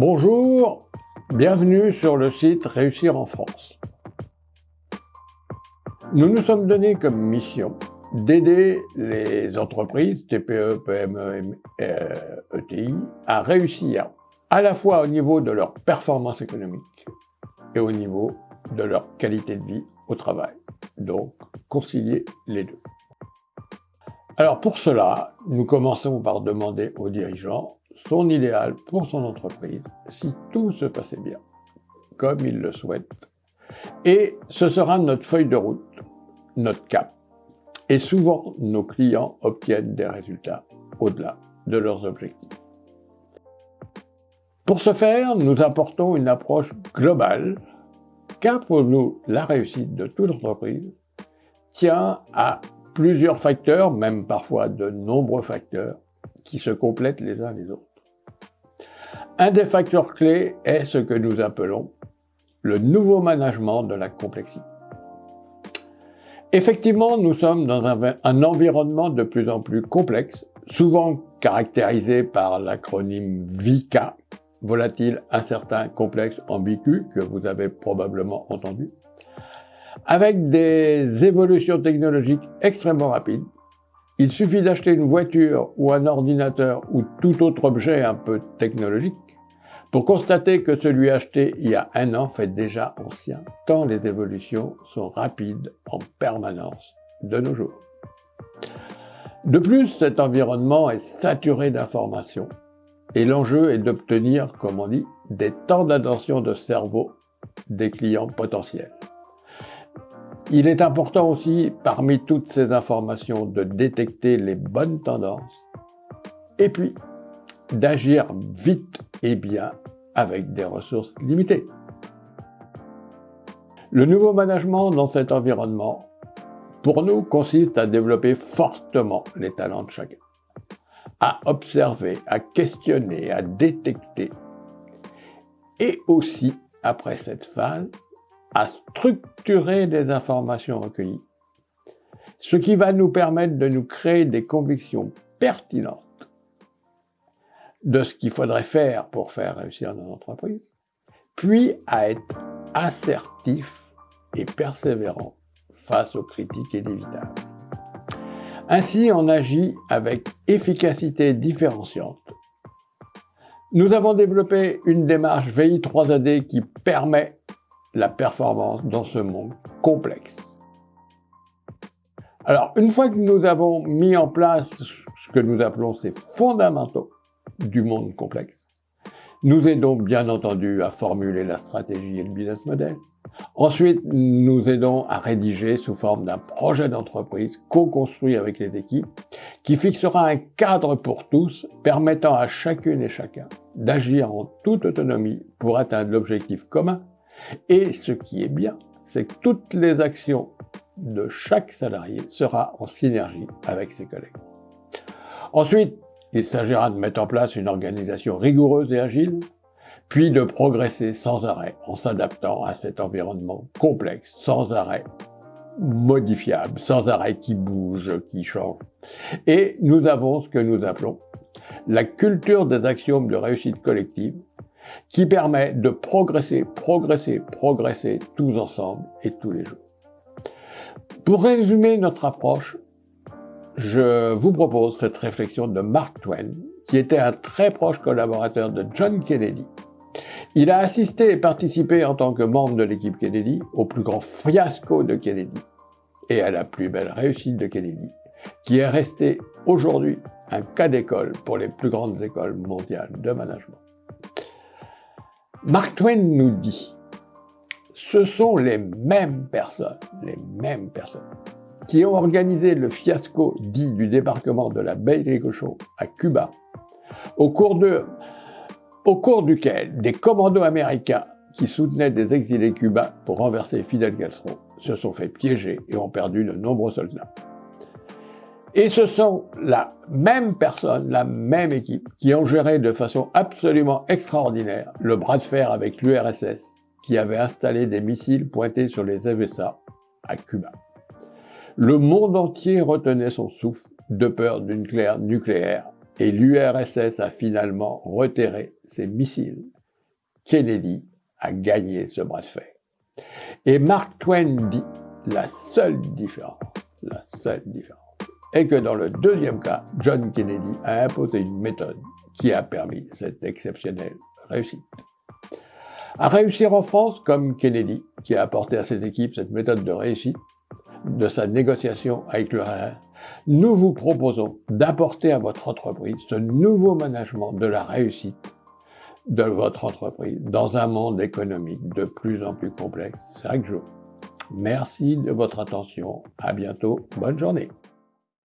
Bonjour, bienvenue sur le site Réussir en France. Nous nous sommes donnés comme mission d'aider les entreprises, TPE, PME, ETI, à réussir à la fois au niveau de leur performance économique et au niveau de leur qualité de vie au travail. Donc, concilier les deux. Alors pour cela, nous commençons par demander aux dirigeants son idéal pour son entreprise si tout se passait bien, comme il le souhaite. Et ce sera notre feuille de route, notre cap. Et souvent, nos clients obtiennent des résultats au-delà de leurs objectifs. Pour ce faire, nous apportons une approche globale, car pour nous, la réussite de toute entreprise tient à plusieurs facteurs, même parfois de nombreux facteurs, qui se complètent les uns les autres. Un des facteurs clés est ce que nous appelons le nouveau management de la complexité. Effectivement, nous sommes dans un, environnement de plus en plus complexe, souvent caractérisé par l'acronyme VICA, volatile, incertain, complexe, ambigu, que vous avez probablement entendu, avec des évolutions technologiques extrêmement rapides. Il suffit d'acheter une voiture ou un ordinateur ou tout autre objet un peu technologique pour constater que celui acheté il y a un an fait déjà ancien, tant les évolutions sont rapides en permanence de nos jours. De plus, cet environnement est saturé d'informations et l'enjeu est d'obtenir, comme on dit, des temps d'attention de cerveau des clients potentiels. Il est important aussi, parmi toutes ces informations, de détecter les bonnes tendances et puis d'agir vite et bien avec des ressources limitées. Le nouveau management dans cet environnement, pour nous, consiste à développer fortement les talents de chacun à observer, à questionner, à détecter. Et aussi, après cette phase, à structurer des informations recueillies, ce qui va nous permettre de nous créer des convictions pertinentes de ce qu'il faudrait faire pour faire réussir nos entreprises, puis à être assertif et persévérant face aux critiques inévitables. Ainsi, on agit avec efficacité différenciante. Nous avons développé une démarche VI3AD qui permet la performance dans ce monde complexe. Alors, une fois que nous avons mis en place ce que nous appelons ces fondamentaux du monde complexe, nous aidons bien entendu à formuler la stratégie et le business model, Ensuite, nous aidons à rédiger sous forme d'un projet d'entreprise co-construit avec les équipes qui fixera un cadre pour tous permettant à chacune et chacun d'agir en toute autonomie pour atteindre l'objectif commun. Et ce qui est bien, c'est que toutes les actions de chaque salarié sera en synergie avec ses collègues. Ensuite, il s'agira de mettre en place une organisation rigoureuse et agile puis de progresser sans arrêt en s'adaptant à cet environnement complexe, sans arrêt modifiable, sans arrêt qui bouge, qui change. Et nous avons ce que nous appelons la culture des axiomes de réussite collective qui permet de progresser, progresser, progresser tous ensemble et tous les jours. Pour résumer notre approche, je vous propose cette réflexion de Mark Twain, qui était un très proche collaborateur de John Kennedy il a assisté et participé en tant que membre de l'équipe Kennedy au plus grand fiasco de Kennedy et à la plus belle réussite de Kennedy, qui est resté aujourd'hui un cas d'école pour les plus grandes écoles mondiales de management. Mark Twain nous dit, ce sont les mêmes personnes, les mêmes personnes, qui ont organisé le fiasco dit du débarquement de la baie des cochons à Cuba, au cours de au cours duquel des commandos américains qui soutenaient des exilés cubains pour renverser Fidel Castro se sont fait piéger et ont perdu de nombreux soldats. Et ce sont la même personne, la même équipe, qui ont géré de façon absolument extraordinaire le bras de fer avec l'URSS, qui avait installé des missiles pointés sur les USA à Cuba. Le monde entier retenait son souffle de peur d'une claire nucléaire et l'URSS a finalement retiré ses missiles Kennedy a gagné ce bras de fer. Et Mark Twain dit la seule différence, la seule différence, est que dans le deuxième cas, John Kennedy a imposé une méthode qui a permis cette exceptionnelle réussite. À réussir en France, comme Kennedy, qui a apporté à ses équipes cette méthode de réussite de sa négociation avec le nous vous proposons d'apporter à votre entreprise ce nouveau management de la réussite de votre entreprise dans un monde économique de plus en plus complexe chaque jour. Merci de votre attention. À bientôt. Bonne journée.